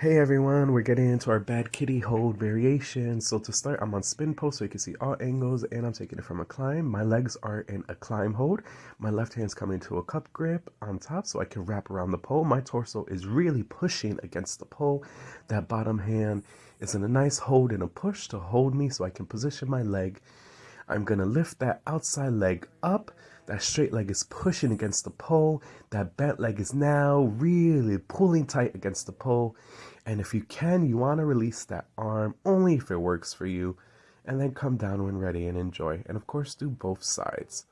Hey everyone, we're getting into our bad kitty hold variation. So to start, I'm on spin post so you can see all angles and I'm taking it from a climb. My legs are in a climb hold. My left hand's coming to a cup grip on top so I can wrap around the pole. My torso is really pushing against the pole. That bottom hand is in a nice hold and a push to hold me so I can position my leg. I'm gonna lift that outside leg up that straight leg is pushing against the pole. That bent leg is now really pulling tight against the pole. And if you can, you want to release that arm only if it works for you. And then come down when ready and enjoy. And of course, do both sides.